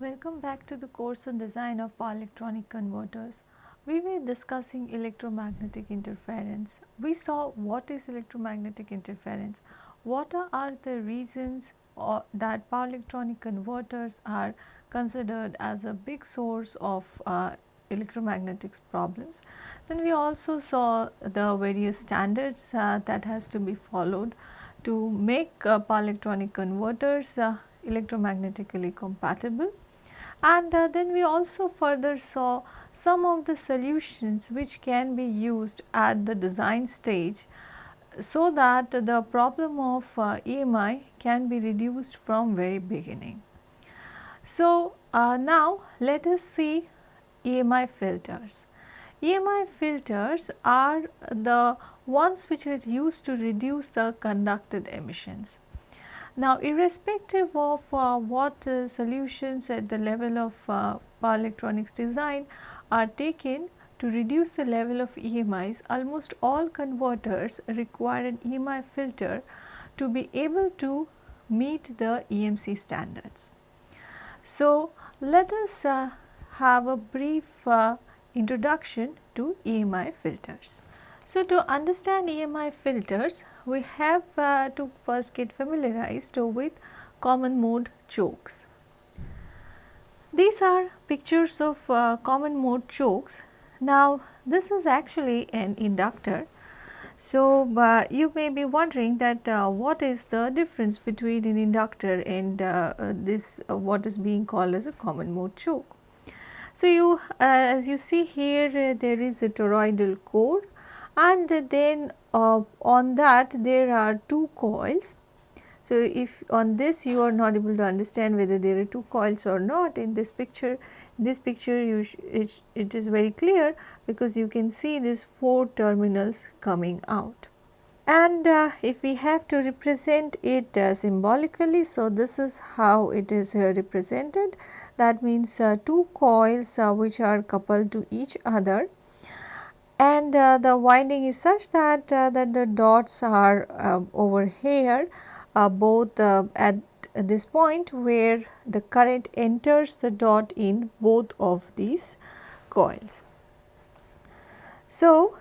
Welcome back to the course on design of power electronic converters. We were discussing electromagnetic interference. We saw what is electromagnetic interference, what are the reasons uh, that power electronic converters are considered as a big source of uh, electromagnetic problems. Then we also saw the various standards uh, that has to be followed to make uh, power electronic converters uh, electromagnetically compatible and uh, then we also further saw some of the solutions which can be used at the design stage so that the problem of uh, EMI can be reduced from very beginning. So, uh, now let us see EMI filters. EMI filters are the ones which are used to reduce the conducted emissions. Now, irrespective of uh, what uh, solutions at the level of uh, power electronics design are taken to reduce the level of EMIs, almost all converters require an EMI filter to be able to meet the EMC standards. So, let us uh, have a brief uh, introduction to EMI filters. So, to understand EMI filters, we have uh, to first get familiarized with common mode chokes. These are pictures of uh, common mode chokes. Now, this is actually an inductor. So, uh, you may be wondering that uh, what is the difference between an inductor and uh, uh, this what is being called as a common mode choke. So, you as you see here there is a toroidal core and then uh, on that there are two coils. So, if on this you are not able to understand whether there are two coils or not in this picture, this picture you it, it is very clear because you can see these four terminals coming out. And uh, if we have to represent it uh, symbolically, so this is how it is uh, represented. That means uh, two coils uh, which are coupled to each other and uh, the winding is such that uh, that the dots are uh, over here uh, both uh, at this point where the current enters the dot in both of these coils. So,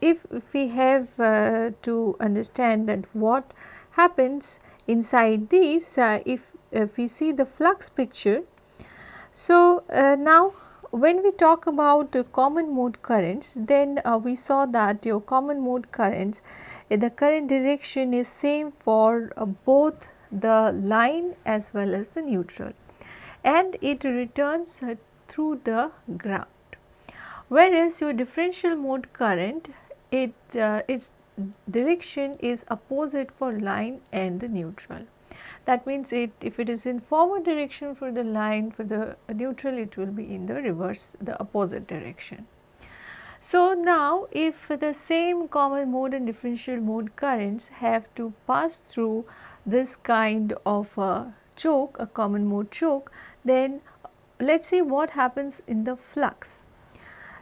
if, if we have uh, to understand that what happens inside these if, if we see the flux picture. So, now when we talk about uh, common mode currents, then uh, we saw that your common mode currents, uh, the current direction is same for uh, both the line as well as the neutral and it returns uh, through the ground. Whereas your differential mode current, it uh, its direction is opposite for line and the neutral. That means it if it is in forward direction for the line for the neutral it will be in the reverse the opposite direction. So, now if the same common mode and differential mode currents have to pass through this kind of a choke a common mode choke then let us see what happens in the flux.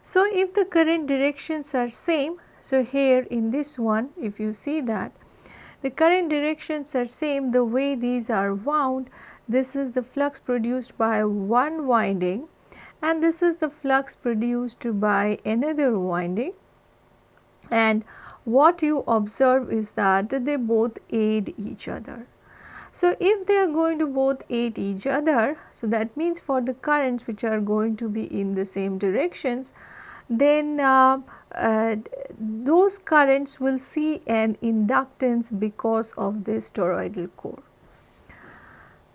So, if the current directions are same so here in this one if you see that the current directions are same the way these are wound. This is the flux produced by one winding and this is the flux produced by another winding and what you observe is that they both aid each other. So, if they are going to both aid each other, so that means for the currents which are going to be in the same directions, then uh, uh, those currents will see an inductance because of this toroidal core.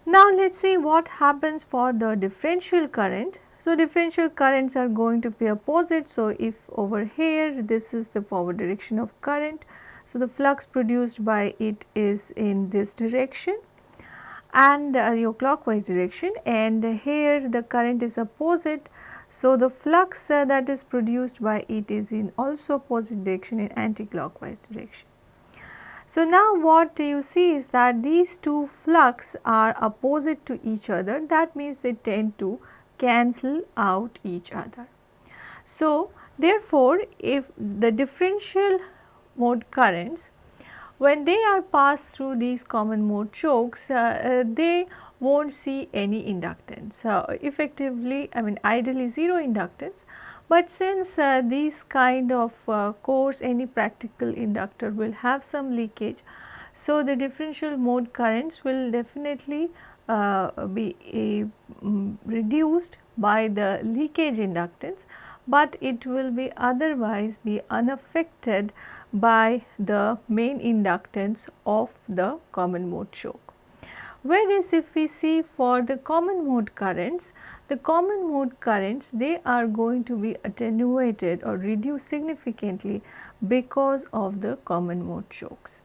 Now, let us see what happens for the differential current. So, differential currents are going to be opposite. So, if over here this is the forward direction of current. So, the flux produced by it is in this direction and uh, your clockwise direction and here the current is opposite so, the flux that is produced by it is in also opposite direction in anti-clockwise direction. So, now what you see is that these two flux are opposite to each other that means they tend to cancel out each other. So, therefore, if the differential mode currents when they are passed through these common mode chokes uh, uh, they will not see any inductance. Uh, effectively I mean ideally 0 inductance, but since uh, these kind of uh, cores any practical inductor will have some leakage. So, the differential mode currents will definitely uh, be um, reduced by the leakage inductance, but it will be otherwise be unaffected by the main inductance of the common mode choke. Whereas, if we see for the common mode currents, the common mode currents they are going to be attenuated or reduced significantly because of the common mode chokes.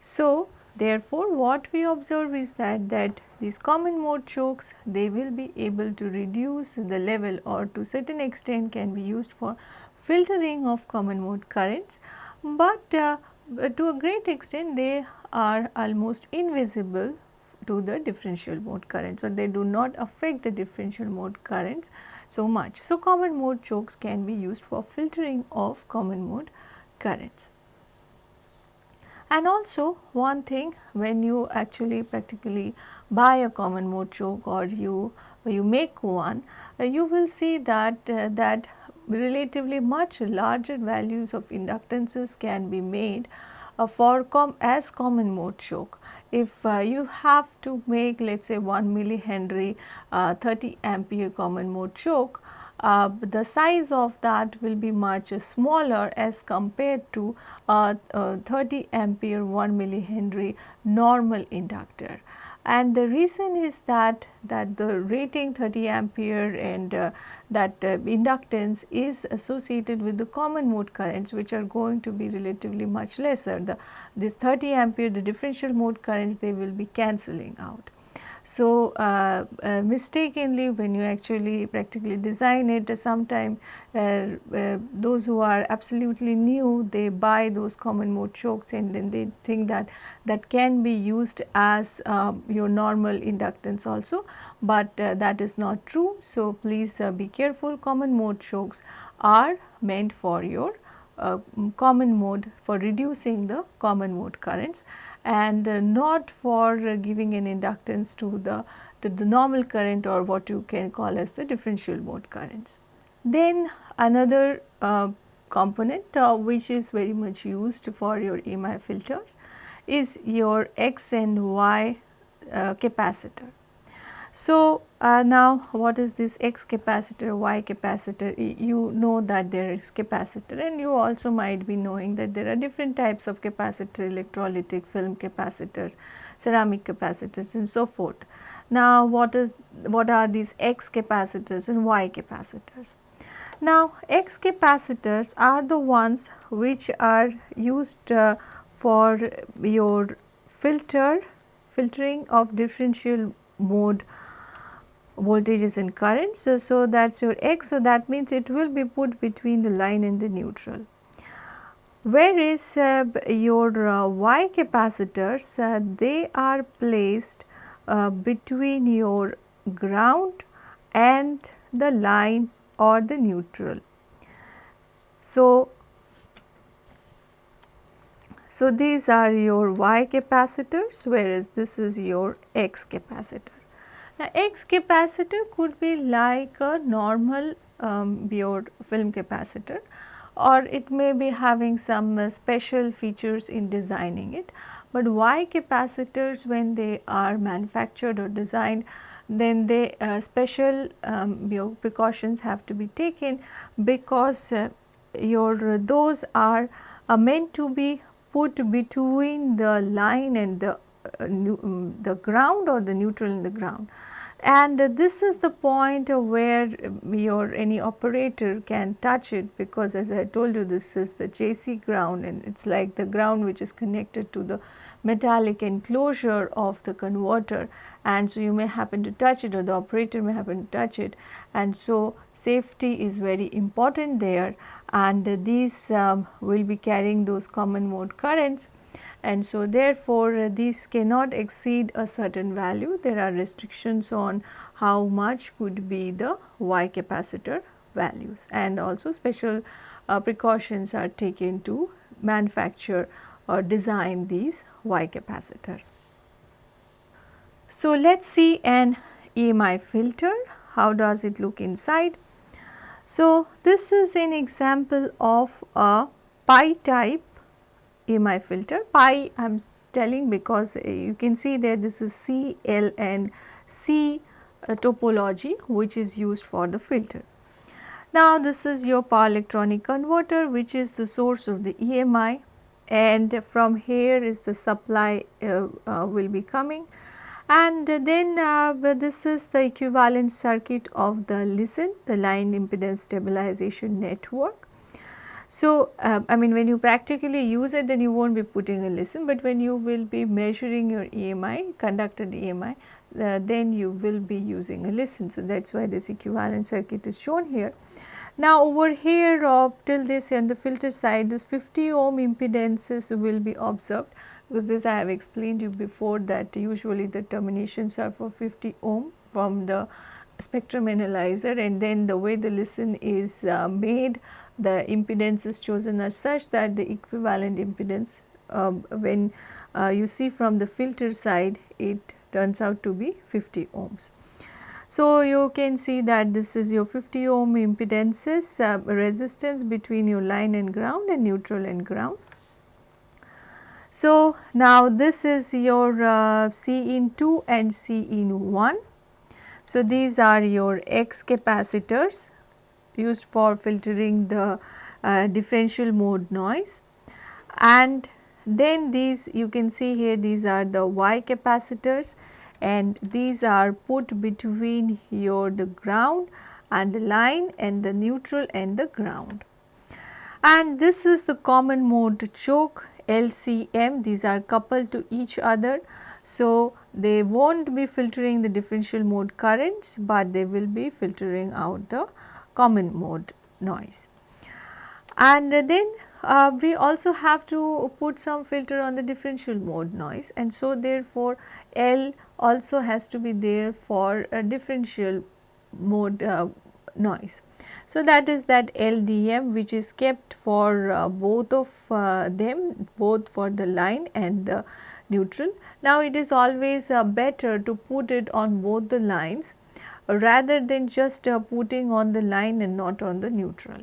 So, therefore, what we observe is that that these common mode chokes they will be able to reduce the level or to certain extent can be used for filtering of common mode currents but uh, to a great extent they are almost invisible to the differential mode currents or they do not affect the differential mode currents so much. So, common mode chokes can be used for filtering of common mode currents. And also one thing when you actually practically buy a common mode choke or you you make one, uh, you will see that uh, that relatively much larger values of inductances can be made uh, for com as common mode choke. If uh, you have to make let us say 1 millihenry uh, 30 ampere common mode choke, uh, the size of that will be much smaller as compared to uh, 30 ampere 1 millihenry normal inductor. And the reason is that that the rating 30 ampere and uh, that uh, inductance is associated with the common mode currents which are going to be relatively much lesser. The this 30 ampere the differential mode currents they will be cancelling out so, uh, uh, mistakenly when you actually practically design it sometime uh, uh, those who are absolutely new they buy those common mode chokes and then they think that that can be used as um, your normal inductance also, but uh, that is not true. So, please uh, be careful common mode chokes are meant for your common mode for reducing the common mode currents and uh, not for uh, giving an inductance to the, the, normal current or what you can call as the differential mode currents. Then another uh, component uh, which is very much used for your EMI filters is your X and Y uh, capacitor. So, uh, now what is this X capacitor, Y capacitor? You know that there is capacitor and you also might be knowing that there are different types of capacitor, electrolytic film capacitors, ceramic capacitors and so forth. Now, what is what are these X capacitors and Y capacitors? Now, X capacitors are the ones which are used uh, for your filter filtering of differential mode voltages and currents. So, so that is your x. So, that means it will be put between the line and the neutral. Whereas uh, your uh, y capacitors uh, they are placed uh, between your ground and the line or the neutral. So, so these are your y capacitors whereas this is your x capacitor. Now, X capacitor could be like a normal um, Biot film capacitor or it may be having some uh, special features in designing it. But Y capacitors when they are manufactured or designed then they uh, special um, precautions have to be taken because uh, your those are uh, meant to be put between the line and the uh, um, the ground or the neutral in the ground and this is the point where your any operator can touch it because as I told you this is the JC ground and it is like the ground which is connected to the metallic enclosure of the converter. And so you may happen to touch it or the operator may happen to touch it. And so safety is very important there. And these um, will be carrying those common mode currents and so therefore, uh, these cannot exceed a certain value. There are restrictions on how much could be the Y capacitor values and also special uh, precautions are taken to manufacture or design these Y capacitors. So, let us see an EMI filter, how does it look inside. So, this is an example of a pi type EMI filter, pi I am telling because uh, you can see that this is C, L and C uh, topology which is used for the filter. Now, this is your power electronic converter which is the source of the EMI and from here is the supply uh, uh, will be coming and then uh, this is the equivalent circuit of the LISN the line impedance stabilization network. So, uh, I mean when you practically use it then you will not be putting a LISN, but when you will be measuring your EMI conducted EMI uh, then you will be using a LISN. So, that is why this equivalent circuit is shown here. Now over here uh, till this on the filter side this 50 ohm impedances will be observed because this I have explained you before that usually the terminations are for 50 ohm from the spectrum analyzer and then the way the LISN is uh, made the impedance is chosen as such that the equivalent impedance uh, when uh, you see from the filter side it turns out to be 50 ohms. So, you can see that this is your 50 ohm impedances uh, resistance between your line and ground and neutral and ground. So, now this is your uh, C in 2 and C in 1. So, these are your X capacitors used for filtering the uh, differential mode noise and then these you can see here these are the Y capacitors and these are put between your the ground and the line and the neutral and the ground. And this is the common mode choke LCM these are coupled to each other. So, they will not be filtering the differential mode currents, but they will be filtering out the common mode noise. And then uh, we also have to put some filter on the differential mode noise and so therefore L also has to be there for a differential mode uh, noise. So, that is that LDM which is kept for uh, both of uh, them both for the line and the neutral. Now, it is always uh, better to put it on both the lines rather than just uh, putting on the line and not on the neutral.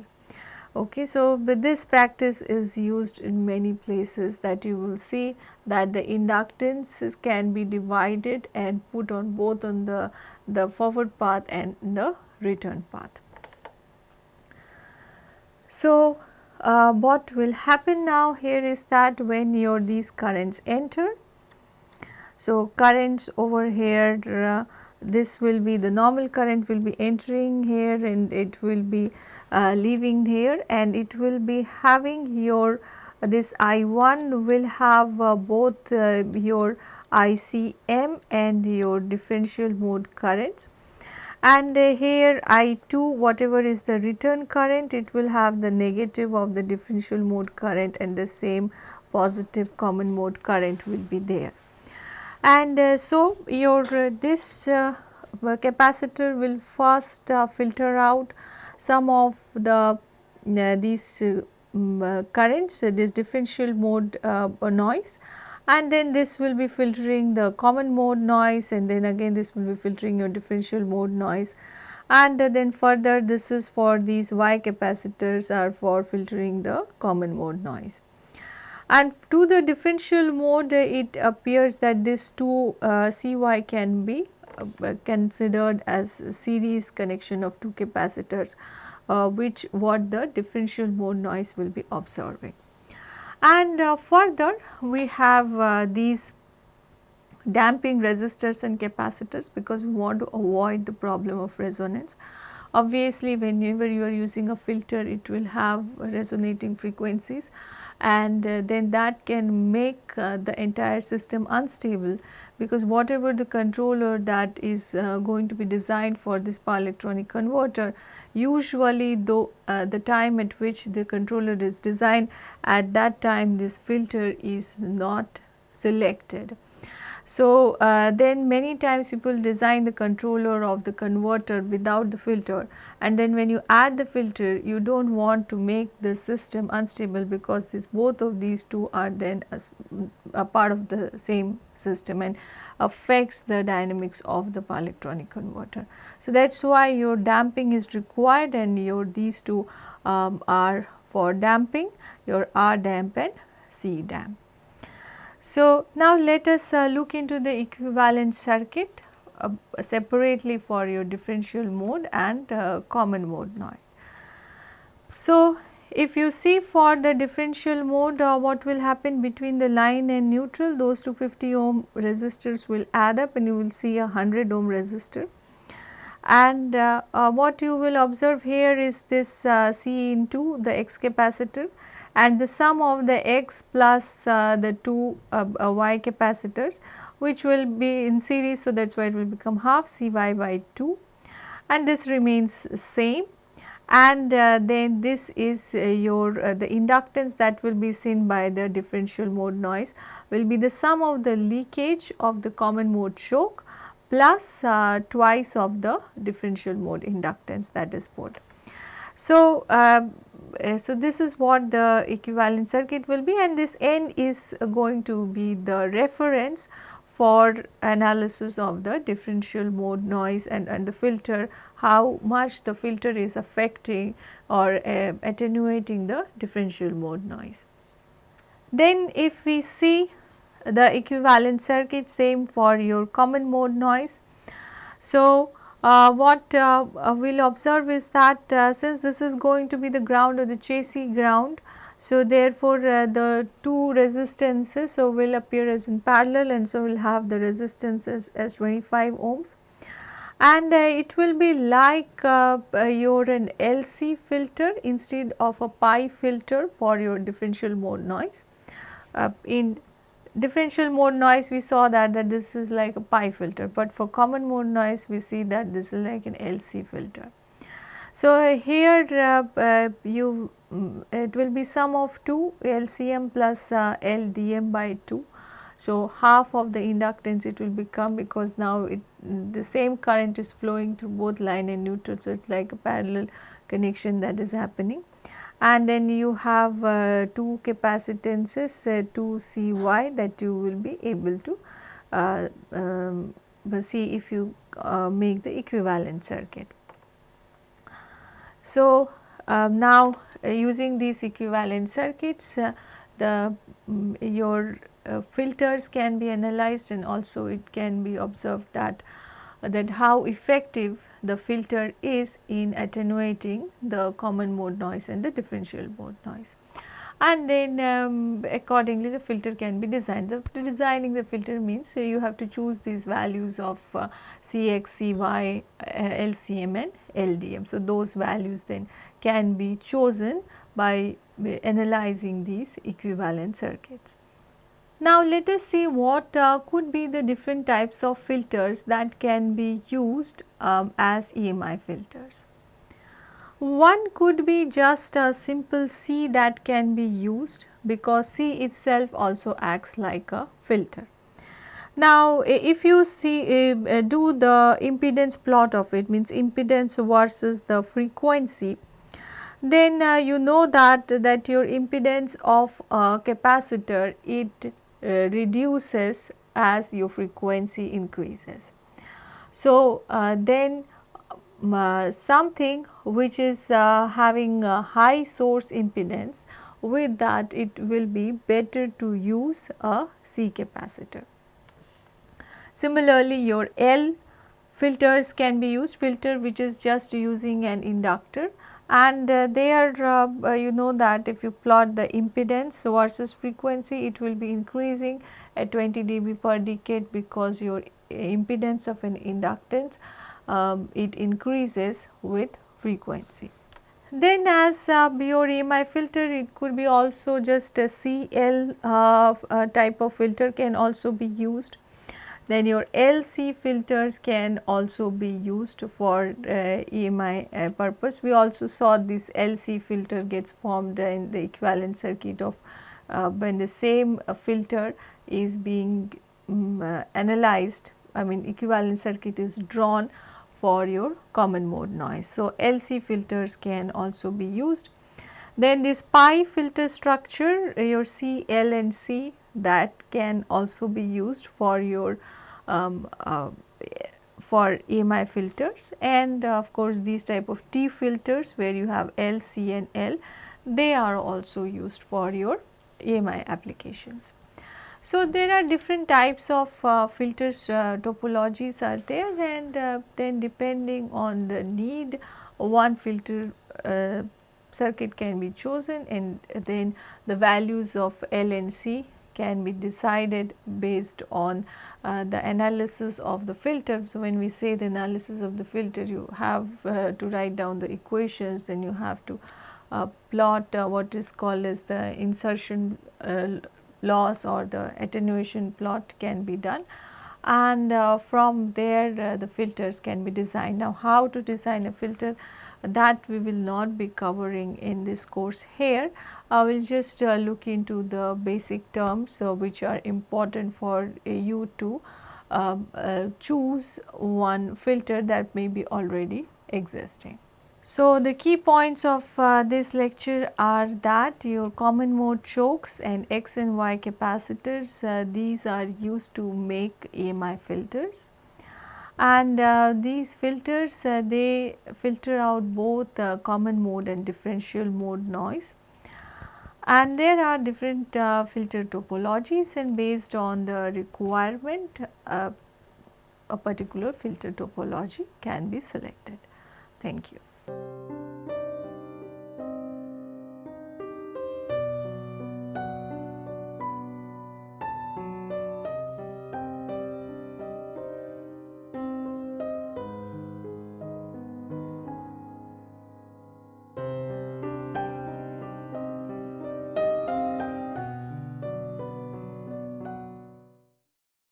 Okay, so, but this practice is used in many places that you will see that the inductance can be divided and put on both on the, the forward path and the return path. So, uh, what will happen now here is that when your these currents enter, so currents over here uh, this will be the normal current will be entering here and it will be uh, leaving here and it will be having your this I1 will have uh, both uh, your ICM and your differential mode currents and uh, here I2 whatever is the return current it will have the negative of the differential mode current and the same positive common mode current will be there. And uh, so, your uh, this uh, uh capacitor will first uh, filter out some of the uh, these um, currents this differential mode noise and then this will be filtering the common mode noise and then again this will be filtering your differential mode noise and then further this is for these Y capacitors are for filtering the common mode noise. And to the differential mode it appears that this two uh, CY can be uh, considered as series connection of two capacitors uh, which what the differential mode noise will be observing. And uh, further we have uh, these damping resistors and capacitors because we want to avoid the problem of resonance. Obviously, whenever you are using a filter it will have resonating frequencies and uh, then that can make uh, the entire system unstable because whatever the controller that is uh, going to be designed for this power electronic converter usually though the time at which the controller is designed at that time this filter is not selected. So, uh, then many times people design the controller of the converter without the filter and then when you add the filter you do not want to make the system unstable because this both of these two are then a, a part of the same system and affects the dynamics of the power electronic converter. So, that is why your damping is required and your these two um, are for damping your R damp and C damp. So, now let us uh, look into the equivalent circuit uh, separately for your differential mode and uh, common mode noise. So, if you see for the differential mode uh, what will happen between the line and neutral those 250 ohm resistors will add up and you will see a 100 ohm resistor. And uh, uh, what you will observe here is this C into the X capacitor and the sum of the X plus uh, the two uh, Y capacitors which will be in series. So, that is why it will become half Cy by 2 and this remains same and uh, then this is uh, your uh, the inductance that will be seen by the differential mode noise will be the sum of the leakage of the common mode choke plus uh, twice of the differential mode inductance that is put. So, uh, uh, so this is what the equivalent circuit will be and this n is going to be the reference for analysis of the differential mode noise and, and the filter how much the filter is affecting or uh, attenuating the differential mode noise. Then if we see the equivalent circuit same for your common mode noise. So, uh, what uh, uh we will observe is that uh, since this is going to be the ground or the chassis ground, so therefore, uh, the two resistances so will appear as in parallel and so we will have the resistances as 25 ohms and uh, it will be like your an LC filter instead of a pi filter for your differential mode noise. In differential mode noise we saw that, that this is like a pi filter, but for common mode noise we see that this is like an LC filter. So, uh, here uh, you um, it will be sum of 2 LCM plus LDM by 2 so, half of the inductance it will become because now it the same current is flowing through both line and neutral. So, it is like a parallel connection that is happening and then you have uh, two capacitances uh, 2 Cy that you will be able to uh, um, see if you uh, make the equivalent circuit. So, um, now uh, using these equivalent circuits uh, the um, your filters can be analyzed and also it can be observed that that how effective the filter is in attenuating the common mode noise and the differential mode noise. And then um, accordingly the filter can be designed. The designing the filter means so you have to choose these values of uh, Cx, Cy, uh, LCM and LDM. So, those values then can be chosen by analyzing these equivalent circuits. Now let us see what uh, could be the different types of filters that can be used um, as EMI filters. One could be just a simple C that can be used because C itself also acts like a filter. Now if you see uh, do the impedance plot of it means impedance versus the frequency then uh, you know that that your impedance of a capacitor it uh, reduces as your frequency increases. So, uh, then um, uh, something which is uh, having a high source impedance with that it will be better to use a C capacitor. Similarly, your L filters can be used filter which is just using an inductor and uh, there uh, uh, you know that if you plot the impedance versus frequency it will be increasing at 20 dB per decade because your impedance of an inductance um, it increases with frequency. Then as uh, your EMI filter it could be also just a CL uh, uh, type of filter can also be used then your LC filters can also be used for uh, EMI uh, purpose. We also saw this LC filter gets formed in the equivalent circuit of uh, when the same uh, filter is being um, analyzed I mean equivalent circuit is drawn for your common mode noise. So, LC filters can also be used. Then this pi filter structure your C, L and C that can also be used for your um, uh, for EMI filters and uh, of course these type of T filters where you have L, C and L they are also used for your EMI applications. So, there are different types of uh, filters uh, topologies are there and uh, then depending on the need one filter uh, circuit can be chosen and then the values of L and C can be decided based on uh, the analysis of the filter. So, when we say the analysis of the filter you have uh, to write down the equations then you have to uh, plot uh, what is called as the insertion uh, loss or the attenuation plot can be done and uh, from there the filters can be designed. Now, how to design a filter that we will not be covering in this course here. I will just uh, look into the basic terms which are important for you to um, choose one filter that may be already existing. So, the key points of uh, this lecture are that your common mode chokes and X and Y capacitors uh, these are used to make EMI filters and uh, these filters uh, they filter out both uh, common mode and differential mode noise and there are different uh, filter topologies and based on the requirement a particular filter topology can be selected. Thank you.